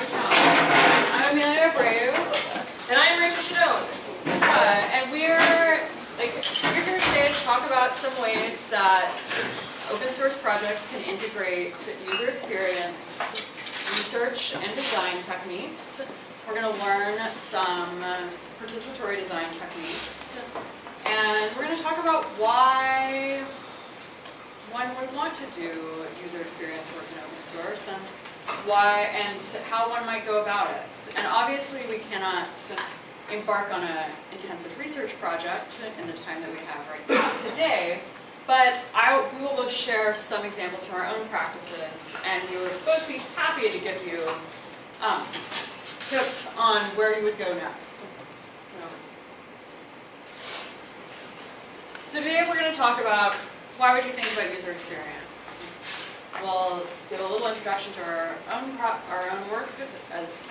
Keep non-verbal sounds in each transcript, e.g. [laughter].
I'm Amelia Abreu, And I am Rachel Shadoan. uh, and we're, like, we're here today to talk about some ways that open source projects can integrate user experience, research, and design techniques. We're gonna learn some participatory design techniques, and we're gonna talk about why one would want to do user experience work in open source, and why, and how one might go about it. And obviously, we cannot embark on an intensive research project in the time that we have right now today, but I, we will both share some examples from our own practices, and we would both be happy to give you um, tips on where you would go next. So, so today we're going to talk about why would you think about user experience. We'll give a little introduction to our own our own work as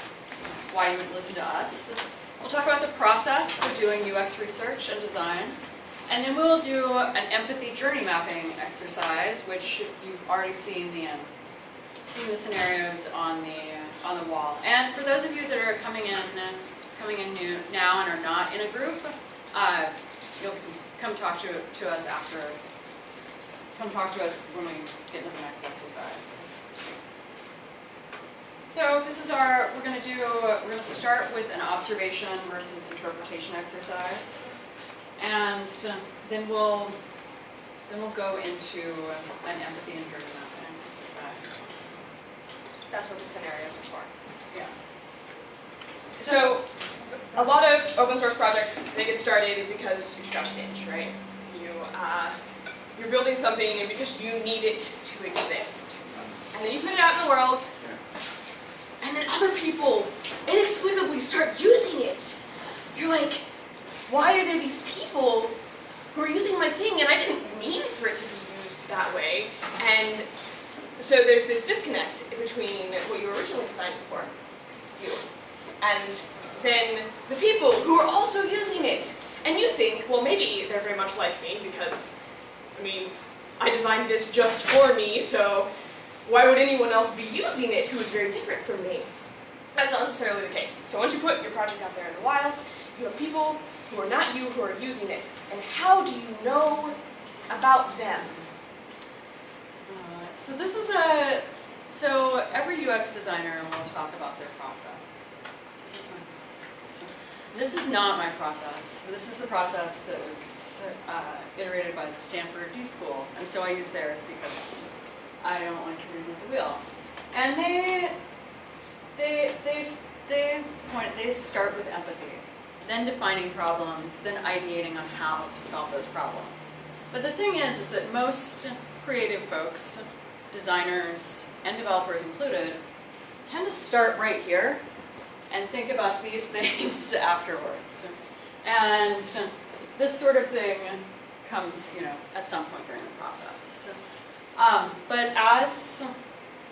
why you would listen to us. We'll talk about the process for doing UX research and design. And then we'll do an empathy journey mapping exercise, which you've already seen the um, seen the scenarios on the on the wall. And for those of you that are coming in coming in new now and are not in a group, uh, you'll come talk to to us after. Come talk to us when we get into the next exercise. So this is our, we're gonna do, we're gonna start with an observation versus interpretation exercise. And then we'll, then we'll go into an empathy and mapping exercise. That's what the scenarios are for. Yeah. So, a lot of open source projects, they get started because you scratch an itch, right? You, uh, you're building something and because you need it to exist. And then you put it out in the world, and then other people inexplicably start using it. You're like, why are there these people who are using my thing and I didn't mean for it to be used that way? And so there's this disconnect between what you were originally designed for, you, and then the people who are also using it. And you think, well maybe they're very much like me because, I mean, I designed this just for me, so why would anyone else be using it who is very different from me? That's not necessarily the case. So once you put your project out there in the wild, you have people who are not you who are using it. And how do you know about them? Uh, So this is a, so every UX designer will talk about their process. This is my process. This is not my process. This is the process that was uh, iterated by the Stanford D School, and so I use theirs because I don't like to reinvent the wheel. And they, they, they, they point, they start with empathy, then defining problems, then ideating on how to solve those problems. But the thing is, is that most creative folks, designers and developers included, tend to start right here and think about these [laughs] things afterwards. And this sort of thing comes, you know, at some point during the process. Um, but as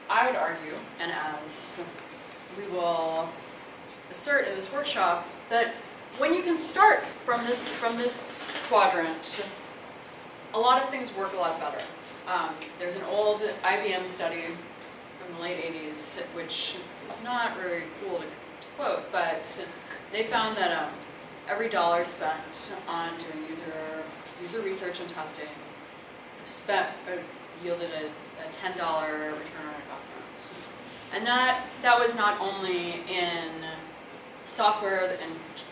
I would argue, and as we will assert in this workshop, that when you can start from this from this quadrant, a lot of things work a lot better. Um, there's an old IBM study from the late 80s, which is not very cool to quote, but they found that um, every dollar spent on doing user user research and testing spent uh, yielded a, a $10 return on investment. And that, that was not only in software and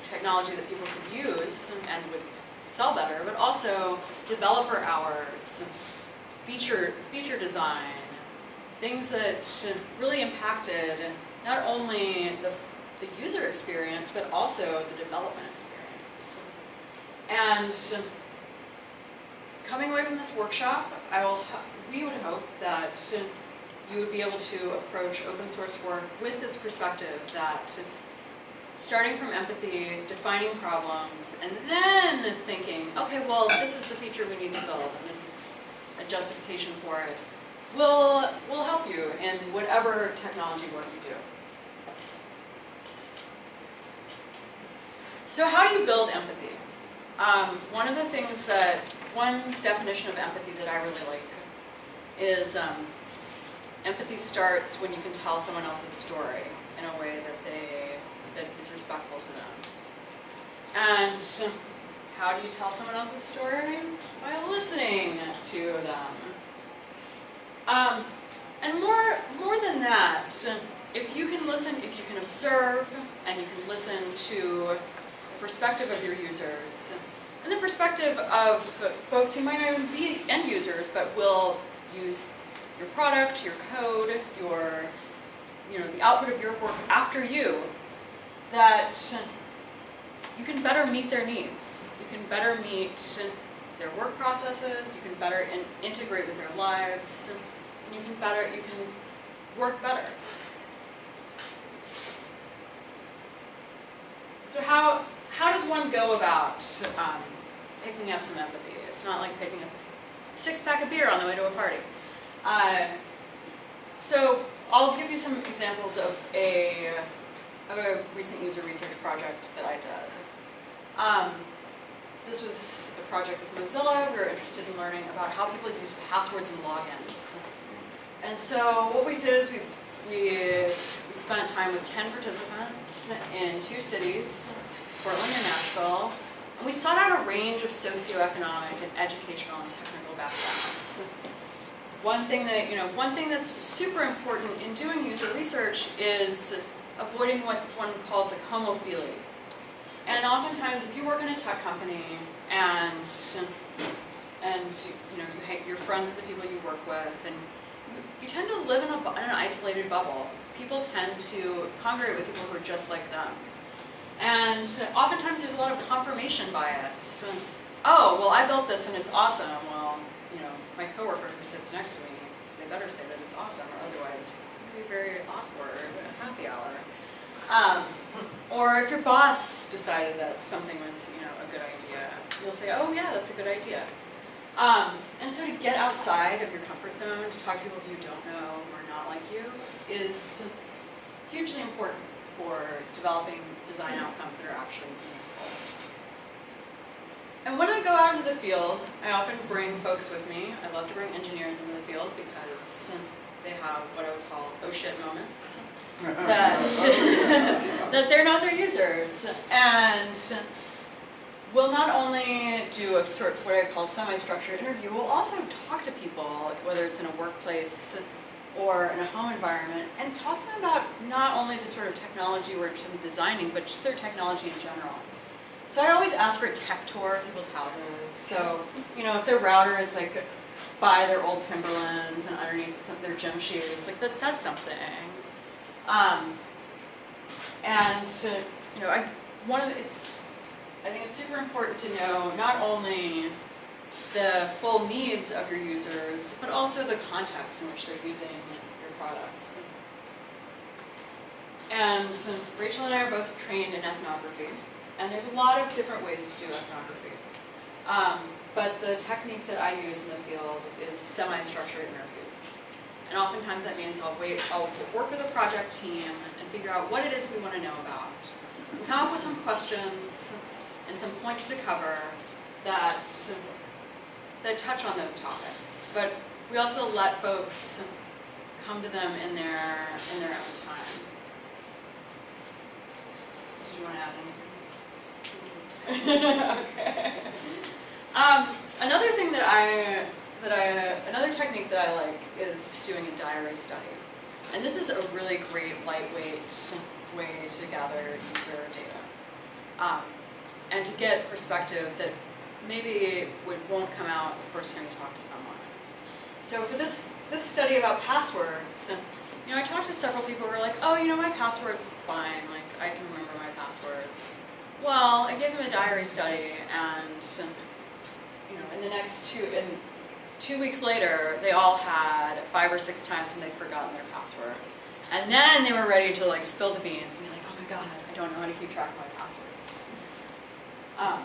technology that people could use and would sell better, but also developer hours, feature, feature design, things that really impacted not only the, the user experience, but also the development experience. And coming away from this workshop, I will, we would hope that you would be able to approach open source work with this perspective that starting from empathy, defining problems, and then thinking, okay, well, this is the feature we need to build, and this is a justification for it, will, will help you in whatever technology work you do. So how do you build empathy? Um, one of the things that, one definition of empathy that I really like is um, empathy starts when you can tell someone else's story. in a way that they, that is respectful to them. And how do you tell someone else's story? By listening to them. Um, and more, more than that, if you can listen, if you can observe, and you can listen to the perspective of your users, and the perspective of folks who might not even be end users, but will use your product, your code, your, you know, the output of your work after you, that you can better meet their needs. You can better meet their work processes, you can better in integrate with their lives, and you can better, you can work better. So how, how does one go about um, picking up some empathy? It's not like picking up a six pack of beer on the way to a party. Uh, so I'll give you some examples of a, of a recent user research project that I did. Um, this was a project with Mozilla. We were interested in learning about how people use passwords and logins. And so what we did is we, we, we spent time with 10 participants in two cities, Portland and Nashville, and we sought out a range of socioeconomic and educational and technical backgrounds. One thing that, you know, one thing that's super important in doing user research is avoiding what one calls like homophily. And oftentimes, if you work in a tech company and and you know you hate, you're friends with the people you work with, and you, you tend to live in, a, in an isolated bubble. People tend to congregate with people who are just like them. And oftentimes there's a lot of confirmation bias. Oh, well I built this and it's awesome. Well, you know, my coworker who sits next to me, they better say that it's awesome or otherwise it'd be very awkward at happy hour. Um, or if your boss decided that something was, you know, a good idea, you'll say, oh yeah, that's a good idea. Um, and so to get outside of your comfort zone, to talk to people you don't know are not like you, is hugely important for developing design outcomes that are actually meaningful. And when I go out into the field, I often bring folks with me. I love to bring engineers into the field because they have what I would call oh shit moments. that, [laughs] that they're not their users. And we'll not only do a sort of what I call semi-structured interview, we'll also talk to people, whether it's in a workplace or in a home environment, and talk to them about not only the sort of technology we're designing, but just their technology in general. So I always ask for a tech tour of people's houses. So, you know, if their router is like by their old Timberlands and underneath some, their gym shoes, like that says something. Um, and so, you know, I one of the, it's I think it's super important to know not only the full needs of your users, but also the context in which they're using your products. And so Rachel and I are both trained in ethnography, and there's a lot of different ways to do ethnography. Um, but the technique that I use in the field is semi-structured interviews. And oftentimes that means I'll wait, I'll work with a project team and figure out what it is we want to know about. We come up with some questions and some points to cover that that touch on those topics. But we also let folks come to them in their in their own time. Did you want to add anything? [laughs] okay. Um, another thing that I that I another technique that I like is doing a diary study. And this is a really great lightweight way to gather user data. Um, and to get perspective that maybe it won't come out the first time you talk to someone. So for this, this study about passwords, you know, I talked to several people who were like, oh, you know, my passwords, it's fine, like, I can remember my passwords. Well, I gave them a diary study, and, you know, in the next two, in two weeks later, they all had five or six times when they'd forgotten their password. And then they were ready to, like, spill the beans and be like, oh my god, I don't know how to keep track of my passwords. Um,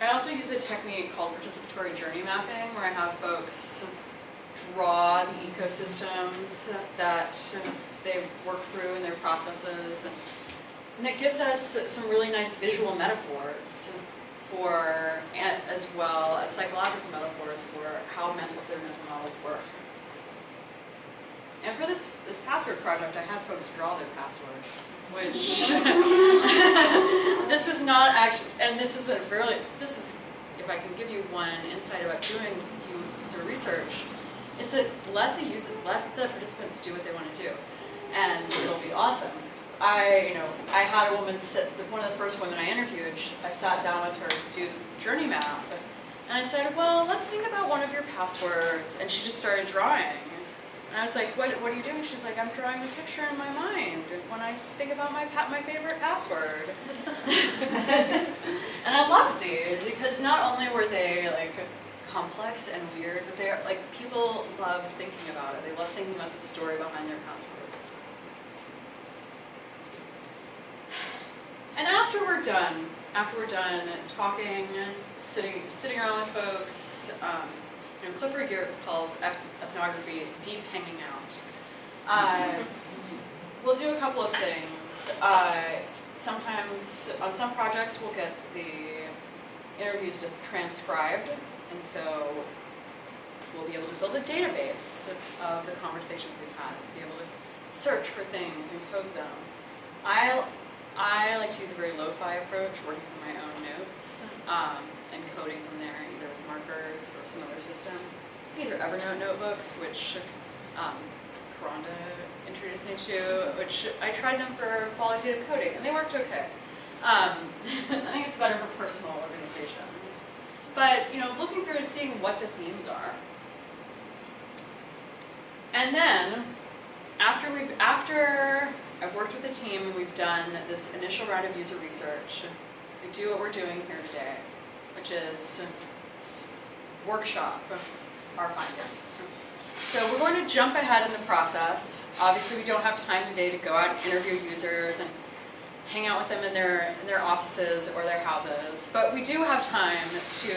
I also use a technique called participatory journey mapping, where I have folks draw the ecosystems that they work through in their processes. And that gives us some really nice visual metaphors for, as well as psychological metaphors for how mental, their mental models work. And for this, this password project, I had folks draw their passwords, which, [laughs] [laughs] this is not actually, and this is a really, this is, if I can give you one insight about doing user research, is that let the user, let the participants do what they want to do, and it'll be awesome. I, you know, I had a woman sit, one of the first women I interviewed, I sat down with her to do journey map, and I said, well, let's think about one of your passwords, and she just started drawing. And I was like, what, what are you doing? She's like, I'm drawing a picture in my mind when I think about my my favorite password. [laughs] and I loved these because not only were they like complex and weird, but they're like people loved thinking about it. They loved thinking about the story behind their passwords. And after we're done, after we're done talking, sitting sitting around with folks, um, know, Clifford Geertz calls ethnography deep hanging out. Uh, we'll do a couple of things. Uh, sometimes on some projects we'll get the interviews transcribed, and so we'll be able to build a database of the conversations we've had, to be able to search for things and code them. I I like to use a very lo-fi approach, working from my own notes, um, and coding from there, markers or some other system. These are Evernote notebooks, which um, introduced me to, which I tried them for qualitative coding, and they worked okay. Um, [laughs] I think it's better for personal organization. But, you know, looking through and seeing what the themes are. And then, after we've, after I've worked with the team and we've done this initial round of user research, we do what we're doing here today, which is workshop our findings. So we're going to jump ahead in the process. Obviously, we don't have time today to go out and interview users and hang out with them in their, in their offices or their houses, but we do have time to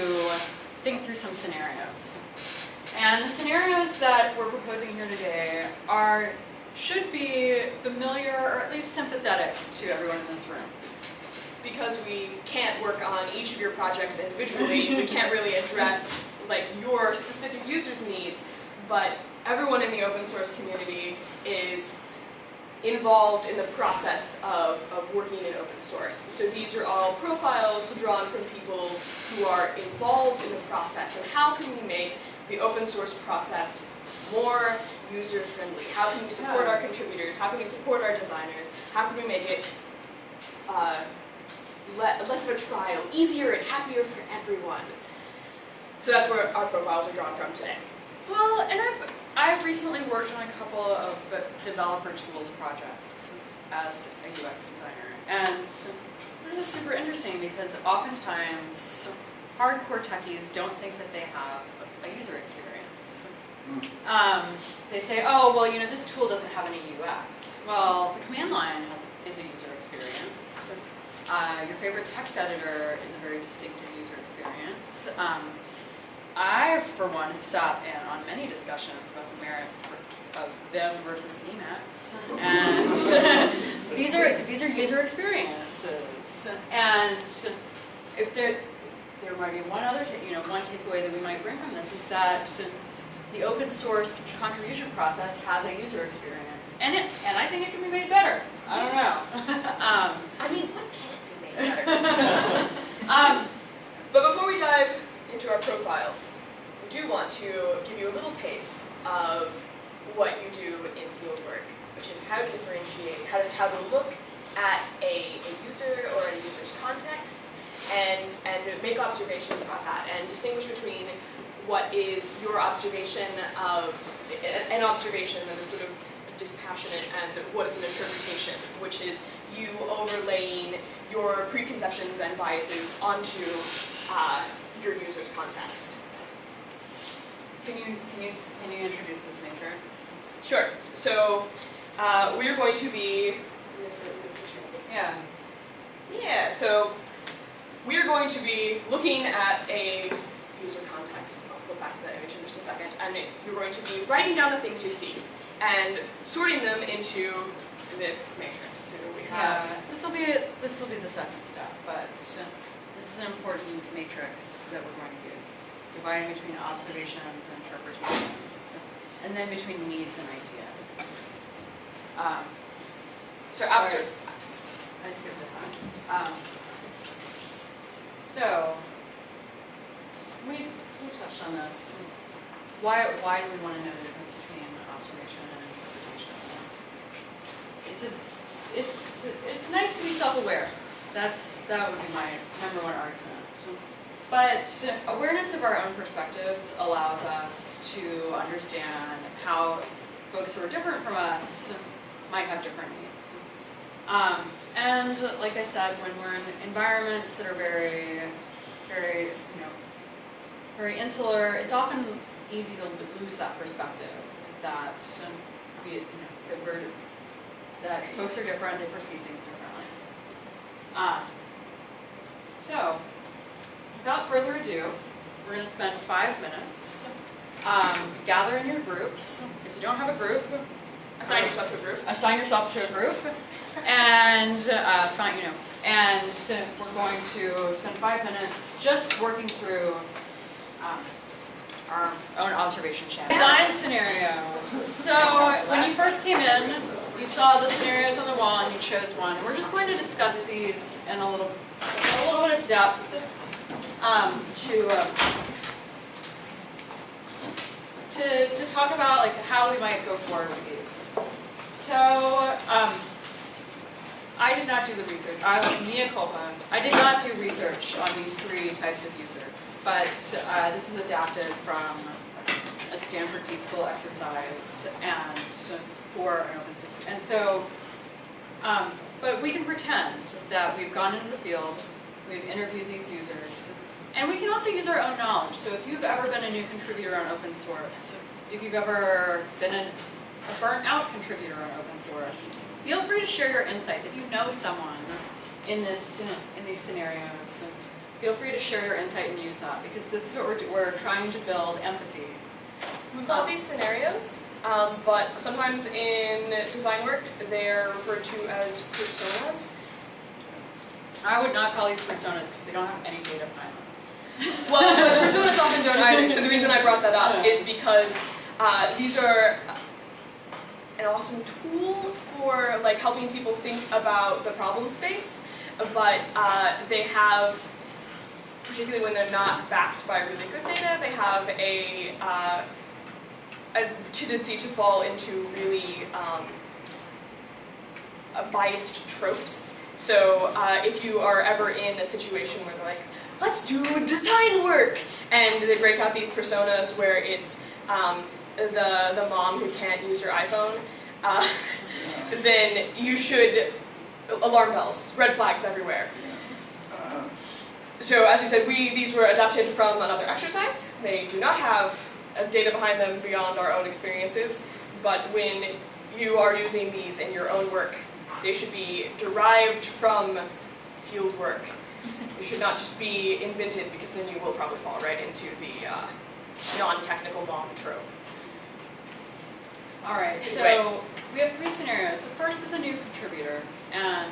think through some scenarios. And the scenarios that we're proposing here today are, should be familiar or at least sympathetic to everyone in this room. Because we can't work on each of your projects individually, we can't really address like your specific users' needs, but everyone in the open source community is involved in the process of, of working in open source. So these are all profiles drawn from people who are involved in the process, and how can we make the open source process more user friendly? How can we support our contributors? How can we support our designers? How can we make it uh, le- less of a trial, easier and happier for everyone. So that's where our profiles are drawn from today. Well, and I've, I've recently worked on a couple of developer tools projects as a UX designer. And this is super interesting because oftentimes hardcore techies don't think that they have a user experience. Um, they say, oh, well, you know, this tool doesn't have any UX. Well, the command line has, is a user experience. Uh, your favorite text editor is a very distinctive user experience. Um, I, for one, have sat in on many discussions about the merits for- of Vim versus Emacs, and [laughs] these are these are user experiences. And if there there might be one other, you know, one takeaway that we might bring from this is that the open source contribution process has a user experience, and it and I think it can be made better. I don't know. [laughs] um, I mean, what can [laughs] um, but before we dive into our profiles, we do want to give you a little taste of what you do in fieldwork, which is how to differentiate, how to, how to look at a, a user or a user's context and, and make observations about that and distinguish between what is your observation of, an observation that is sort of dispassionate and what is an interpretation, which is you overlaying your preconceptions and biases onto uh, your user's context. can you can you can you introduce this matrix? Sure. So uh, we're going to be. Yeah. Yeah. So we're going to be looking at a user context. I'll flip back to that image in just a second, and you're going to be writing down the things you see and sorting them into this matrix. So we Yeah, this will be, this will be the second step, but this is an important matrix that we're going to use. Dividing between observations and interpretations, and then between needs and ideas. Um, So abstract, I skipped a time. Um, so, we, we touched on this. Why, why do we want to know the difference between observation and interpretation? It's a, it's, it's nice to be self-aware. That's, that would be my number one argument. But awareness of our own perspectives allows us to understand how folks who are different from us might have different needs. Um, and like I said, when we're in environments that are very, very, you know, very insular, it's often easy to lose that perspective that we, you know, that we're, that folks are different, they perceive things differently. Um, so, without further ado, we're gonna spend five minutes, um, gather in your groups. If you don't have a group, assign yourself to a group. assign yourself to a group and uh, find, you know, and we're going to spend five minutes just working through um, our own observation channel. Design scenarios. So when you first came in, you saw the scenarios on the wall and you chose one. We're just going to discuss these in a little, a little bit of depth um, to uh, to to talk about like how we might go forward with these. So, um, I did not do the research, I, mea culpa, I did not do research on these three types of users, but, uh, this is adapted from a Stanford D-School exercise and for an open source, and so, um, but we can pretend that we've gone into the field, we've interviewed these users, and we can also use our own knowledge, so if you've ever been a new contributor on open source, if you've ever been a a burnt out contributor on open source. Feel free to share your insights. If you know someone in this in these scenarios, feel free to share your insight and use that because this is what we're, we're trying to build empathy. We call these scenarios, um, but sometimes in design work, they're referred to as personas. I would not call these personas because they don't have any data behind them. [laughs] Well, but personas often don't either, so the reason I brought that up is because uh, these are an awesome tool for like helping people think about the problem space, but uh, they have, particularly when they're not backed by really good data, they have a, uh, a tendency to fall into really um, uh, biased tropes. So uh, if you are ever in a situation where they're like, let's do design work, and they break out these personas where it's um, the the mom who can't use her iPhone, uh, [laughs] then you should alarm bells, red flags everywhere. So as you said, we these were adapted from another exercise. They do not have uh, data behind them beyond our own experiences, but when you are using these in your own work, they should be derived from field work. [laughs] It should not just be invented because then you will probably fall right into the uh, non-technical mom trope. All right, so we have three scenarios. The first is a new contributor, and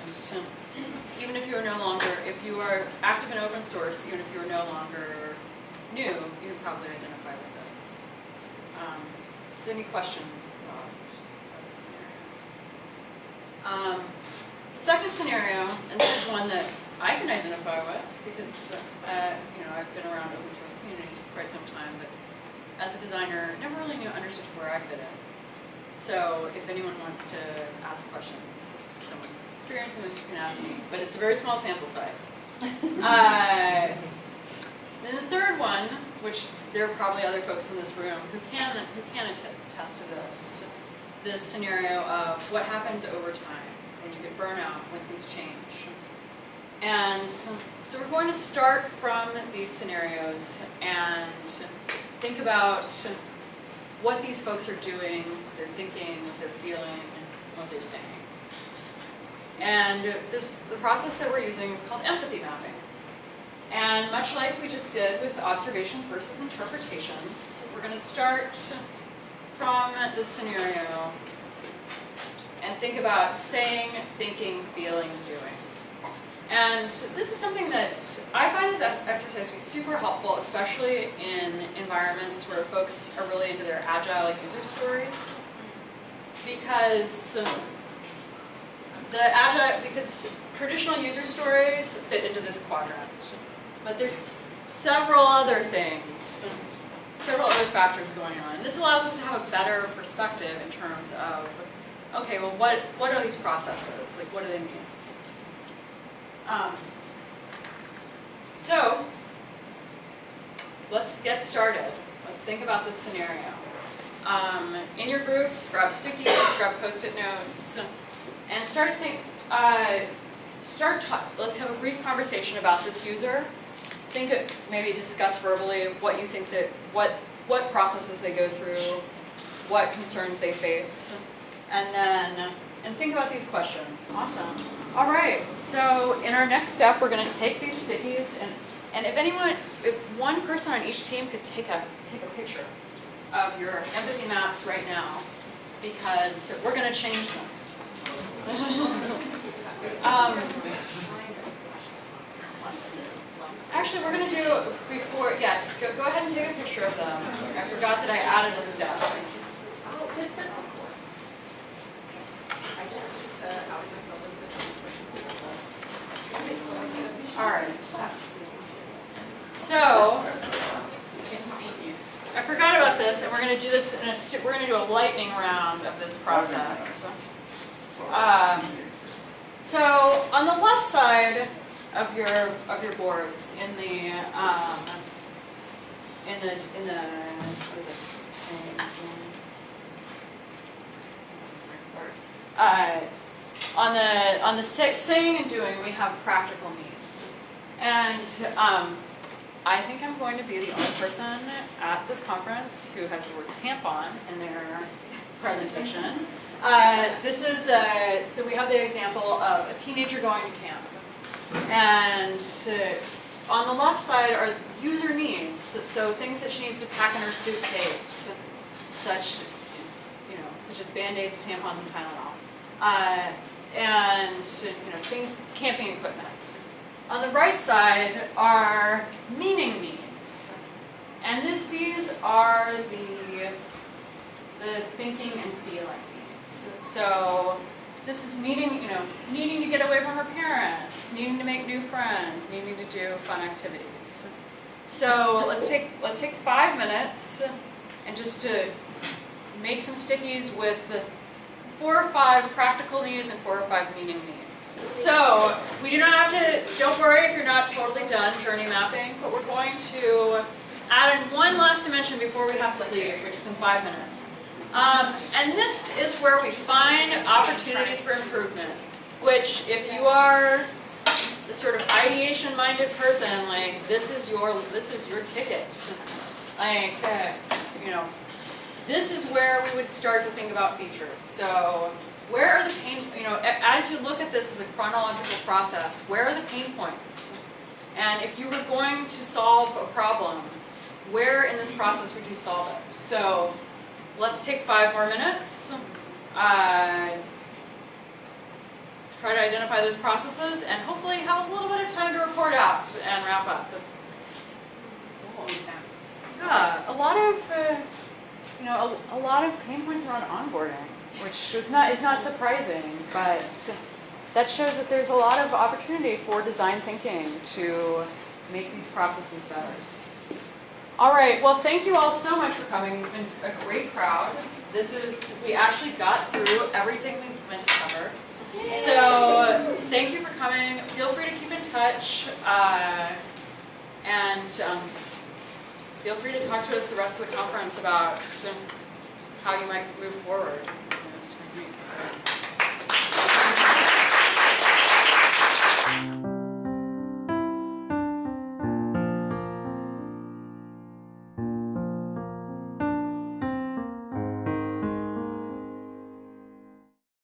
even if you are no longer, if you are active in open source, even if you are no longer new, you can probably identify. Um, any questions about this scenario? Um, the second scenario, and this is one that I can identify with because, uh, you know, I've been around open source communities for quite some time, but as a designer, never really knew, understood where I fit in. So if anyone wants to ask questions, someone experiencing this, you can ask me, but it's a very small sample size. [laughs] Uh, Then the third one, which there are probably other folks in this room who can, who can attest to this, this scenario of what happens over time when you get burnout, when things change. And so we're going to start from these scenarios and think about what these folks are doing, what they're thinking, what they're feeling, and what they're saying. And this, the process that we're using is called empathy mapping. And much like we just did with observations versus interpretations, we're going to start from this scenario and think about saying, thinking, feeling, doing. And this is something that I find this exercise to be super helpful, especially in environments where folks are really into their agile user stories. because the agile, because traditional user stories fit into this quadrant. But there's several other things, several other factors going on. And this allows us to have a better perspective in terms of, okay, well, what, what are these processes? Like, what do they mean? Um, so, let's get started. Let's think about this scenario. Um, in your groups, grab sticky notes, grab post-it notes, and start think. Uh, start. Ta- let's have a brief conversation about this user. Think of maybe discuss verbally what you think that what what processes they go through, what concerns they face, and then and think about these questions. Awesome. All right. So in our next step, we're going to take these stickies and and if anyone, if one person on each team could take a take a picture of your empathy maps right now, because we're going to change them. [laughs] um, actually, we're going to do before. Yeah, go, go ahead and take a picture of them. I forgot that I added a step. All right. So, I forgot about this, and we're gonna do this in a, we're gonna do a lightning round of this process. Um, so, on the left side of your, of your boards, in the, um, in the, in the, what is it? Uh, on the, on the sa- saying and doing, we have practical needs. And, um, I think I'm going to be the only person at this conference who has the word tampon in their presentation. Uh, this is, uh, so we have the example of a teenager going to camp. And uh, on the left side are user needs, so things that she needs to pack in her suitcase, such, you know, such as Band-Aids, tampons, and Tylenol. Uh, and, you know, things, camping equipment. On the right side are meaning needs. And this, these are the, the thinking and feeling needs. So this is needing, you know, needing to get away from her parents, needing to make new friends, needing to do fun activities. So let's take, let's take five minutes and just to make some stickies with the four or five practical needs and four or five meaning needs. So, we do not have to, don't worry if you're not totally done journey mapping, but we're going to add in one last dimension before we have to leave, which is in five minutes. Um, and this is where we find opportunities for improvement, which if you are the sort of ideation-minded person, like, this is your, this is your ticket. Like, uh, you know, this is where we would start to think about features. So where are the pain, you know, as you look at this as a chronological process, where are the pain points? And if you were going to solve a problem, where in this process would you solve it? So let's take five more minutes. Uh, try to identify those processes and hopefully have a little bit of time to report out and wrap up. Yeah, a lot of, uh, you know, a, a lot of pain points around onboarding, which is not, is not surprising, but that shows that there's a lot of opportunity for design thinking to make these processes better. All right, well, thank you all so much for coming. You've been a great crowd. This is, we actually got through everything we meant to cover. So, thank you for coming. Feel free to keep in touch. Uh, and um, feel free to talk to us the rest of the conference about how you might move forward